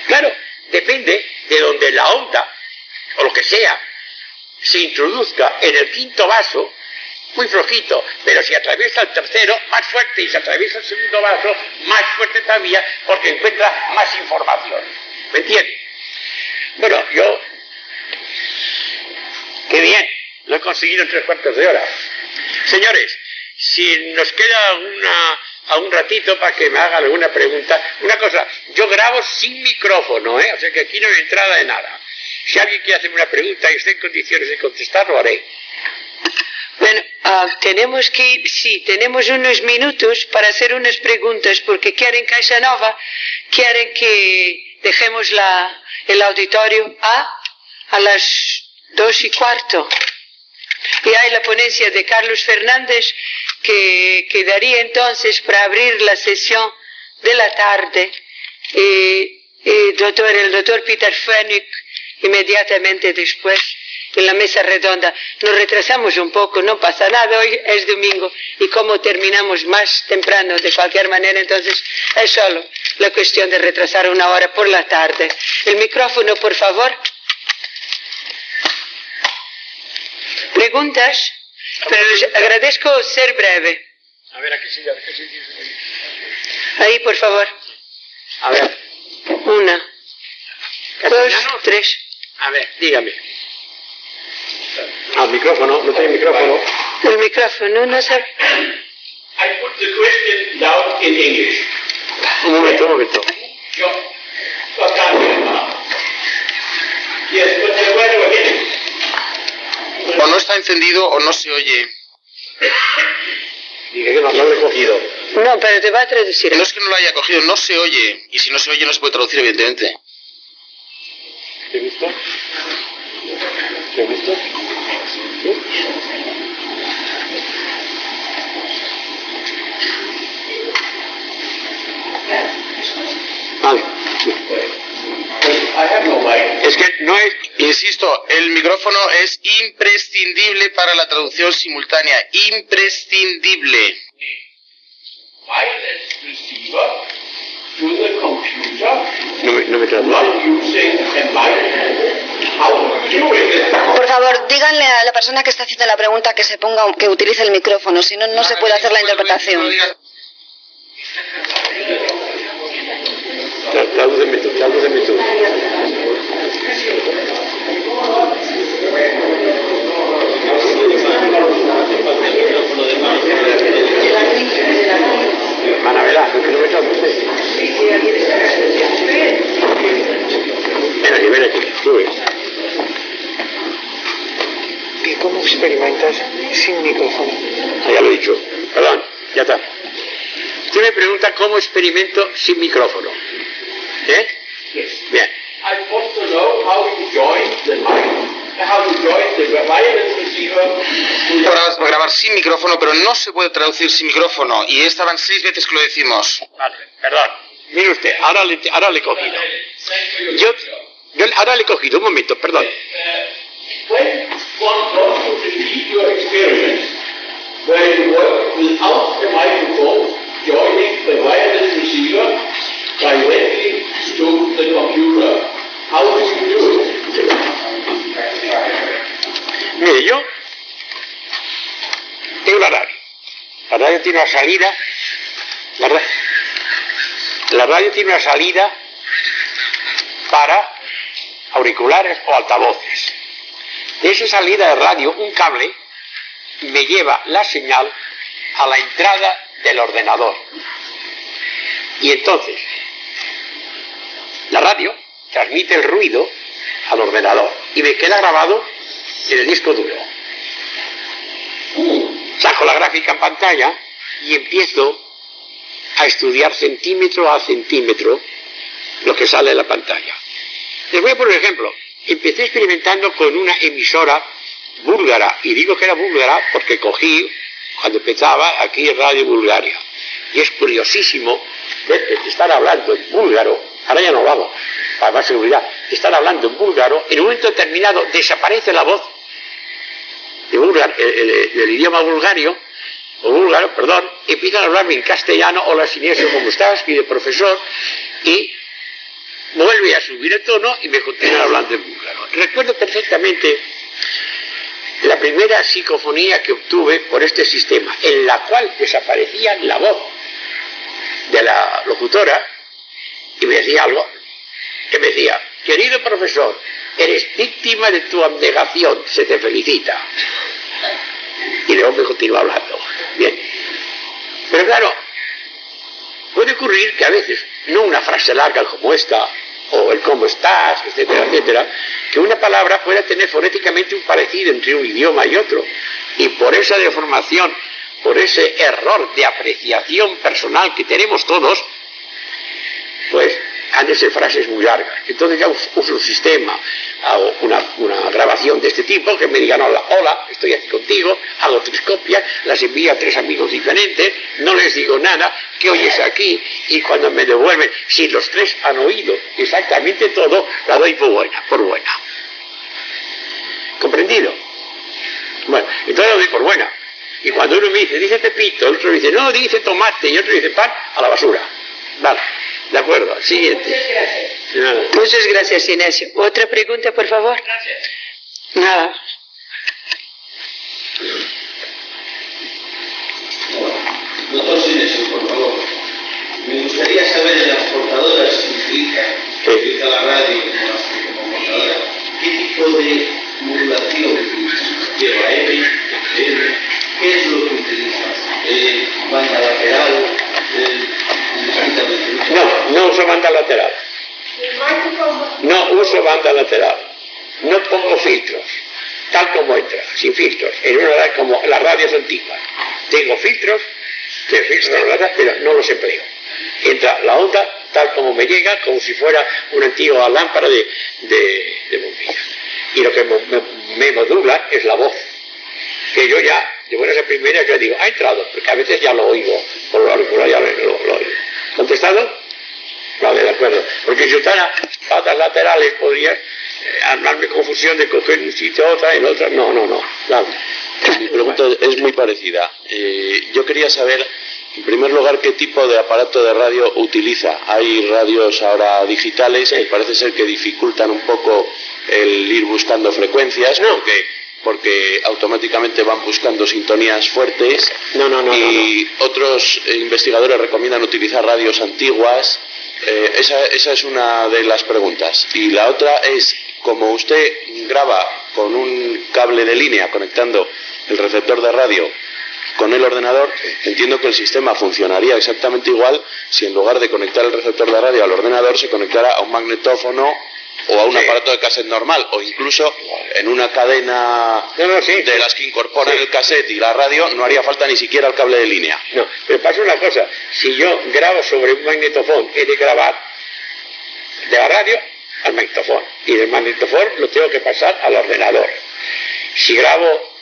Claro, depende de donde la onda o lo que sea se introduzca en el quinto vaso, muy flojito, pero si atraviesa el tercero, más fuerte, y si atraviesa el segundo vaso, más fuerte todavía, porque encuentra más información. ¿Me entiendes? Bueno, yo, qué bien, lo he conseguido en tres cuartos de hora. Señores, si nos queda una, a un ratito para que me hagan alguna pregunta, una cosa, yo grabo sin micrófono, ¿eh? o sea que aquí no hay entrada de nada. Si alguien quiere hacerme una pregunta y esté en condiciones de contestar, lo haré. Bueno, uh, tenemos que, sí, tenemos unos minutos para hacer unas preguntas porque quieren Caixa Nova, quieren que dejemos la, el auditorio a, a las dos y cuarto. Y hay la ponencia de Carlos Fernández que quedaría entonces para abrir la sesión de la tarde. Y, y doctor, el doctor Peter Fenwick inmediatamente después en la mesa redonda. Nos retrasamos un poco, no pasa nada, hoy es domingo y como terminamos más temprano de cualquier manera, entonces es solo la cuestión de retrasar una hora por la tarde. El micrófono, por favor. ¿Preguntas? Pero les agradezco ser breve. A ver, aquí sí, aquí sí. Ahí, por favor. A ver. Una, dos, tres. A ver, dígame. Al micrófono, no tiene micrófono. El micrófono, no sé. I put the question down in English. Un momento, un momento. Yo, O no está encendido o no se oye. Dije que no, lo he cogido. No, pero te va a traducir. No es que no lo haya cogido, no se oye. Y si no se oye no se puede traducir, evidentemente. ¿Te gustó? ¿Te gustó? ¿Sí? Vale. Es que no es... Insisto, el micrófono es imprescindible para la traducción simultánea. Imprescindible. Wireless receiver to the computer No me, me? Por favor, díganle a la persona que está haciendo la pregunta que se ponga, que utilice el micrófono, si no, no se puede hacer la interpretación. Laudemito, laudemito. Manabela, ¿qué no me estás Mira, ven aquí, tú ves. ¿Y cómo experimentas sin micrófono? Ah, ya lo he dicho. Perdón, ya está. Usted me pregunta cómo experimento sin micrófono. ¿Eh? Bien. I want to know how you join the mic, how you join the wireless receiver Para grabar sin micrófono, pero no se puede traducir sin micrófono. Y estaban seis veces que lo decimos. Vale, perdón. Mire usted, ahora le, ahora le he cogido. Yo, yo ahora le he cogido, un momento, perdón. when to the computer, how do you do it? Mire, yo tengo la radio. La radio tiene una salida. La, ra- la radio tiene una salida para auriculares o altavoces. De esa salida de radio, un cable me lleva la señal a la entrada del ordenador. Y entonces, la radio transmite el ruido al ordenador y me queda grabado en el disco duro. Saco la gráfica en pantalla y empiezo a estudiar centímetro a centímetro lo que sale en la pantalla. Les voy a poner un ejemplo. Empecé experimentando con una emisora búlgara, y digo que era búlgara porque cogí, cuando empezaba, aquí Radio Bulgaria. Y es curiosísimo ver que estar hablando en búlgaro, ahora ya no lo hago, para más seguridad, estar hablando en búlgaro, en un momento determinado desaparece la voz búlgar- el- el- del idioma bulgario, búlgaro, perdón, empiezan a hablarme en castellano, hola Sinesio, ¿cómo estás? Y de profesor, y vuelve a subir el tono y me continúa hablando en búlgaro. Recuerdo perfectamente la primera psicofonía que obtuve por este sistema, en la cual desaparecía la voz de la locutora y me decía algo que me decía, querido profesor, eres víctima de tu abnegación, se te felicita. Y luego me continúa hablando. Bien. Pero claro, puede ocurrir que a veces, no una frase larga como esta, o el cómo estás, etcétera, etcétera, que una palabra pueda tener fonéticamente un parecido entre un idioma y otro. Y por esa deformación, por ese error de apreciación personal que tenemos todos, pues han de ser frases muy largas. Entonces ya us- uso un sistema, hago una, grabación de este tipo, que me digan hola, hola, estoy aquí contigo, hago tres copias, las envío a tres amigos diferentes, no les digo nada, que oyes aquí, y cuando me devuelven, si los tres han oído exactamente todo, la doy por buena, por buena. ¿Comprendido? Bueno, entonces la doy por buena. Y cuando uno me dice, dice Pepito, el otro dice, no, dice tomate, y otro dice pan, a la basura. Vale, de acuerdo, siguiente. De nada. Muchas gracias, Inesio. ¿Otra pregunta, por favor? Nada. Doctor Sinesio, por favor. Me gustaría saber en las portadoras que utiliza, que utiliza la radio como, portadora, qué tipo de modulación lleva M, FM, qué es lo que utiliza, eh, banda lateral. No, uso banda lateral. No uso banda lateral. No pongo filtros, tal como entra, sin filtros. En una radio como las radios antiguas. Tengo filtros, que filtros pero no los empleo. Entra la onda tal como me llega, como si fuera una antigua lámpara de, de, de bombillas. Y lo que me, modula es la voz. Que yo ya, de buenas a primeras, yo digo, ha entrado, porque a veces ya lo oigo, por lo auricular ya lo oigo. ¿Contestado? Vale, de acuerdo. Porque si usara patas laterales podría eh, armarme confusión de coger un sitio a otra, en otra. No, no, no. Vale. Mi pregunta es muy parecida. Eh, yo quería saber, en primer lugar, qué tipo de aparato de radio utiliza. Hay radios ahora digitales que parece ser que dificultan un poco el ir buscando frecuencias No. porque, porque automáticamente van buscando sintonías fuertes No, no, no. no, y otros investigadores recomiendan utilizar radios antiguas. Eh, esa, esa es una de las preguntas. Y la otra es, como usted graba con un cable de línea conectando el receptor de radio con el ordenador, entiendo que el sistema funcionaría exactamente igual si en lugar de conectar el receptor de radio al ordenador se conectara a un magnetófono o a un Sí. aparato de cassette normal, o incluso en una cadena No, no, sí. de las que incorporan el cassette y la radio, no haría falta ni siquiera el cable de línea. No, pero pasa una cosa, si yo grabo sobre un magnetofón, he de grabar de la radio al magnetofón, y del magnetofón lo tengo que pasar al ordenador. Si grabo,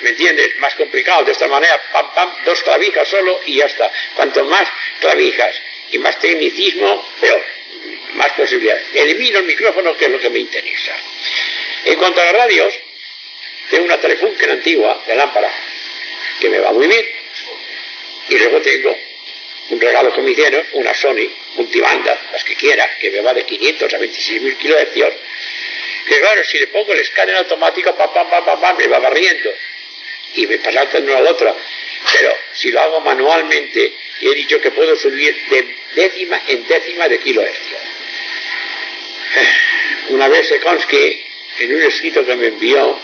¿me entiendes? Más complicado, de esta manera, pam, pam, dos clavijas solo y ya está. Cuanto más clavijas y más tecnicismo, peor, más posibilidades. Elimino el micrófono, que es lo que me interesa. En cuanto a las radios, tengo una Telefunken antigua de lámpara, que me va muy bien. Y luego tengo un regalo que me hicieron, una Sony multibanda, las que quiera, que me va de 500 a 26.000 kilohercios. Que claro, si le pongo el escáner automático, pam, pam, pam, pam, pam, me va barriendo. Y me pasa de una a otra. Pero si lo hago manualmente, he dicho que puedo subir de décima en décima de kilohercios. Una vez Sekonsky, en un escrito que me envió,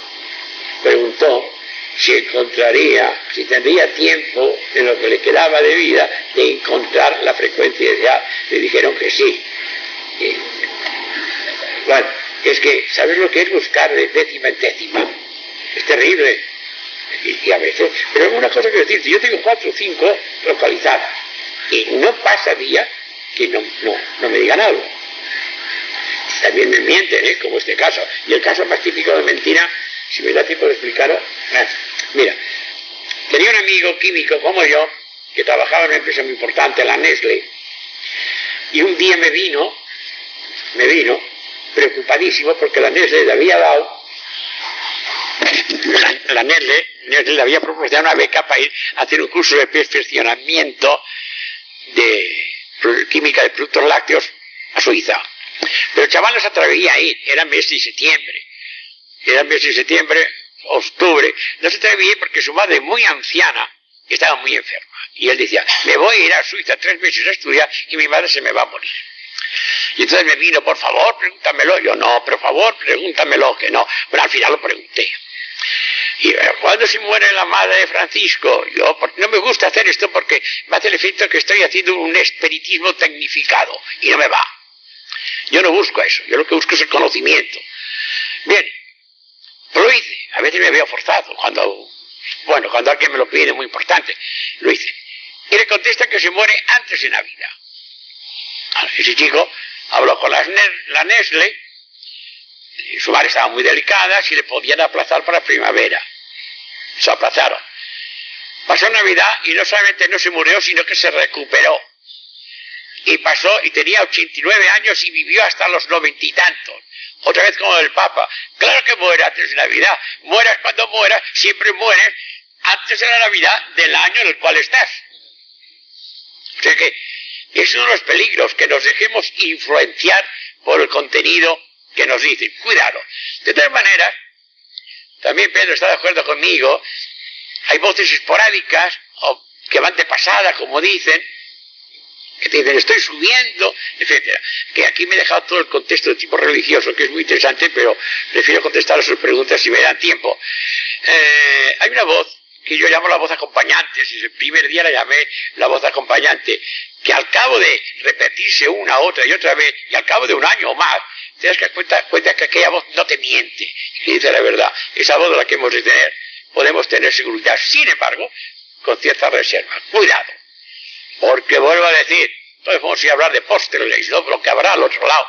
preguntó si encontraría, si tendría tiempo de lo que le quedaba de vida de encontrar la frecuencia ideal. Le dijeron que sí. Bueno, es que, ¿sabes lo que es buscar de décima en décima? Es terrible. Y, a veces, pero una cosa que decirte, yo tengo cuatro o cinco localizadas y no pasa día que no, no, no me digan algo. También me mienten, ¿eh? como este caso. Y el caso más típico de mentira, si me da tiempo de explicarlo, eh, mira, tenía un amigo químico como yo, que trabajaba en una empresa muy importante, la Nestle, y un día me vino, me vino, preocupadísimo porque la Nestle le había dado, la, la Nestle, Nestle le había proporcionado una beca para ir a hacer un curso de perfeccionamiento de química de productos lácteos a Suiza. Pero chaval no se atrevía a ir, era mes de septiembre. Era mes de septiembre, octubre, no se atrevía a ir porque su madre, muy anciana, estaba muy enferma. Y él decía, me voy a ir a Suiza tres meses a estudiar y mi madre se me va a morir. Y entonces me vino, por favor, pregúntamelo. Yo, no, por favor, pregúntamelo, que no. Pero al final lo pregunté. Y eh, ¿cuándo se muere la madre de Francisco? Yo, no me gusta hacer esto porque me hace el efecto que estoy haciendo un espiritismo tecnificado y no me va. Yo no busco eso, yo lo que busco es el conocimiento. Bien, lo hice. A veces me veo forzado cuando, bueno, cuando alguien me lo pide, muy importante, lo hice. Y le contesta que se muere antes de Navidad. Ah, Ese chico habló con la, la su madre estaba muy delicada, si le podían aplazar para primavera. Se aplazaron. Pasó Navidad y no solamente no se murió, sino que se recuperó. Y pasó y tenía 89 años y vivió hasta los noventa y tantos. Otra vez como el Papa. Claro que muere antes de Navidad. Mueras cuando mueras, siempre mueres antes de la Navidad del año en el cual estás. O sea que es uno de los peligros que nos dejemos influenciar por el contenido que nos dicen. Cuidado. De todas maneras, también Pedro está de acuerdo conmigo, hay voces esporádicas o que van de pasada, como dicen, que te dicen estoy subiendo, etcétera. Que aquí me he dejado todo el contexto de tipo religioso, que es muy interesante, pero prefiero contestar a sus preguntas si me dan tiempo. Eh, hay una voz que yo llamo la voz acompañante, desde el primer día la llamé la voz acompañante, que al cabo de repetirse una, otra y otra vez, y al cabo de un año o más, te das cuenta, cuenta que aquella voz no te miente, y dice la verdad. Esa voz de la que hemos de tener, podemos tener seguridad, sin embargo, con cierta reserva. Cuidado, porque vuelvo a decir, entonces vamos a ir a hablar de posteriores, ¿no? lo que habrá al otro lado,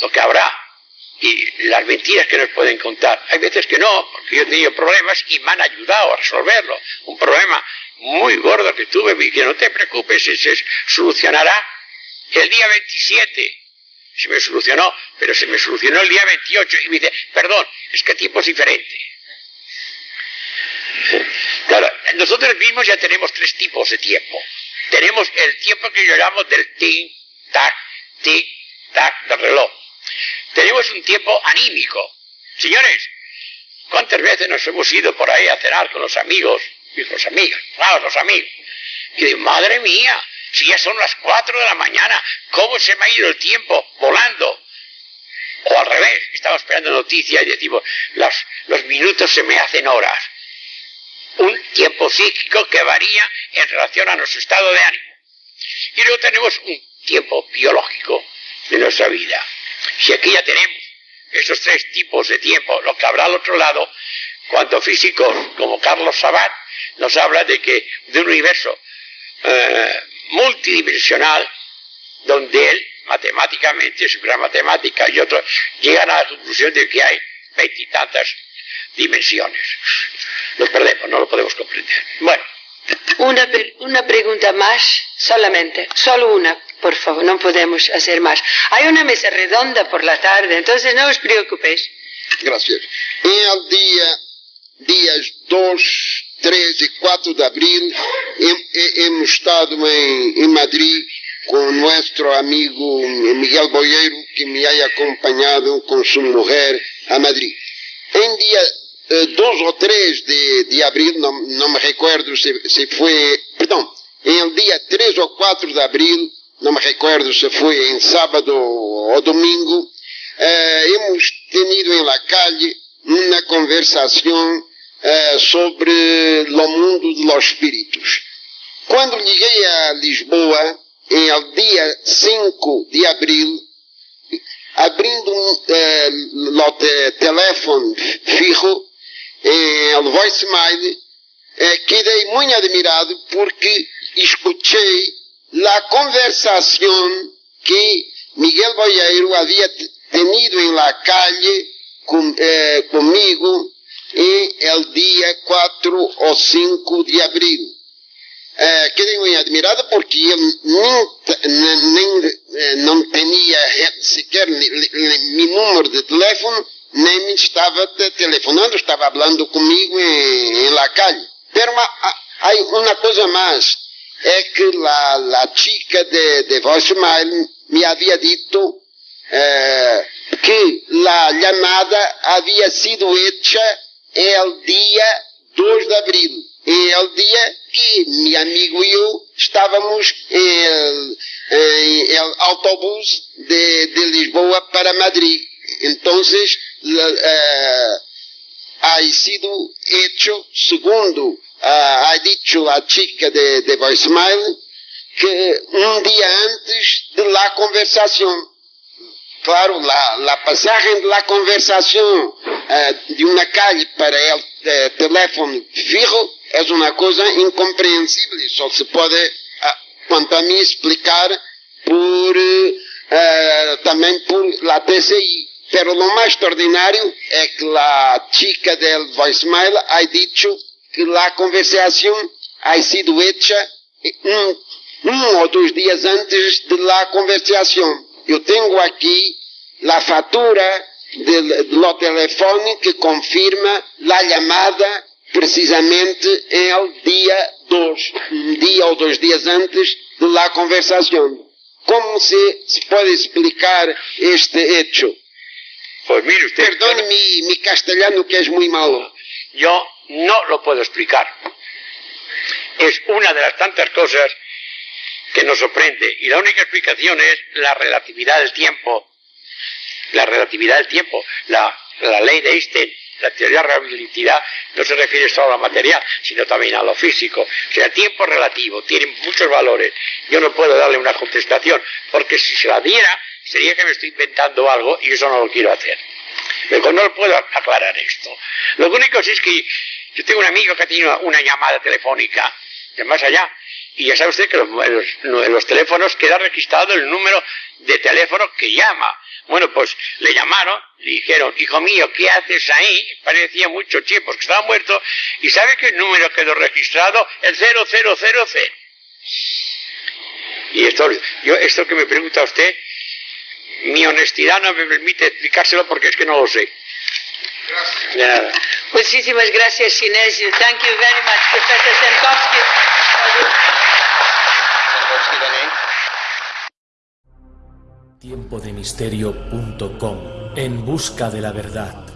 lo que habrá y las mentiras que nos pueden contar. Hay veces que no, porque yo he tenido problemas y me han ayudado a resolverlo. Un problema muy gordo que tuve y que no te preocupes, se solucionará el día 27. Se me solucionó, pero se me solucionó el día 28 y me dice, perdón, es que el tiempo es diferente. Claro, nosotros mismos ya tenemos tres tipos de tiempo. Tenemos el tiempo que llamo del tic, tac, tic, tac del reloj. Tenemos un tiempo anímico. Señores, ¿cuántas veces nos hemos ido por ahí a cenar con los amigos? Y los amigos, claro, los amigos. Y de madre mía, si ya son las cuatro de la mañana, ¿cómo se me ha ido el tiempo volando? O al revés, estamos esperando noticias y decimos, las, los minutos se me hacen horas. Un tiempo psíquico que varía en relación a nuestro estado de ánimo. Y luego tenemos un tiempo biológico de nuestra vida. Si aquí ya tenemos esos tres tipos de tiempo, lo que habrá al otro lado, cuando físicos como Carlos Sabat nos habla de que de un universo eh, multidimensional donde él matemáticamente, su gran matemática y otros llegan a la conclusión de que hay veintitantas dimensiones. Lo perdemos, no lo podemos comprender. Bueno. Una, una pregunta más, solamente, solo una, por favor, no podemos hacer más. Hay una mesa redonda por la tarde, entonces no os preocupéis. Gracias. En el día, días 2, 3 y 4 de abril, hemos estado en, en Madrid con nuestro amigo Miguel Boyeiro, que me ha acompañado con su mujer a Madrid. En día 2 eh, o 3 de, de abril, no, no, me recuerdo se, se fue, perdón, en el día 3 o 4 de abril, no me recuerdo se fue en sábado o domingo, eh, hemos tenido en la calle una conversación eh, sobre lo mundo de los espíritus. Quando cheguei a Lisboa, em ao dia 5 de abril, abrindo um eh, telefone fijo, em el voicemail, eh, quedei muito admirado porque escutei a conversação que Miguel Boyeiro havia tenido em la calle com, eh, comigo em el dia 4 ou 5 de abril. Eh, quedei muito admirado porque eu nem, nem, eh, não tinha sequer meu número de telefone, nem me estava telefonando, estava falando comigo em, em la calle. Pero há uma coisa mais, é que a, a chica de, de voicemail me havia dito eh, que a chamada havia sido hecha el dia 2 de abril. El dia que meu amigo e eu estávamos em, em el autobús de, de, Lisboa para Madrid. Então, uh, ha sido hecho, segundo uh, ha dicho a chica de, de voicemail, que um dia antes de la conversação. Claro, la, la pasaje de la conversación uh, de una calle para el uh, teléfono fijo é uma coisa incompreensível. Só se pode, quanto a mim, explicar por, também por la TCI. Pero lo más extraordinario es que la chica del voicemail ha dicho que la conversación ha sido hecha um, um ou dois dias antes de la conversación. Eu tenho aqui a fatura do telefone que confirma a chamada precisamente em el dia 2, um dia ou dois dias antes de la conversação. Como se, se pode explicar este hecho? Pues mire usted. Perdone mi, mi castellano que es muy malo. Yo no lo puedo explicar. Es una de las tantas cosas que nos sorprende. Y la única explicación es la relatividad del tiempo. La relatividad del tiempo. La, la ley de Einstein la teoría de la relatividad no se refiere solo a lo material, sino también a lo físico. O sea, el tiempo relativo tiene muchos valores. Yo no puedo darle una contestación, porque si se la diera, sería que me estoy inventando algo y eso no lo quiero hacer. No lo puedo aclarar esto. Lo único es que yo tengo un amigo que ha tenido una llamada telefónica de más allá, y ya sabe usted que en los, teléfonos queda registrado el número de teléfono que llama. Bueno, pues le llamaron, le dijeron, hijo mío, ¿qué haces ahí? Parecía mucho tiempo, que estaba muerto. ¿Y sabe qué número quedó registrado? El 0000. Y esto, yo, esto que me pregunta usted, mi honestidad no me permite explicárselo porque es que no lo sé. Gracias. De nada. Muchísimas gracias, Sinesio. Thank you very much, Professor Semkowski. Tiempodemisterio.com En busca de la verdad.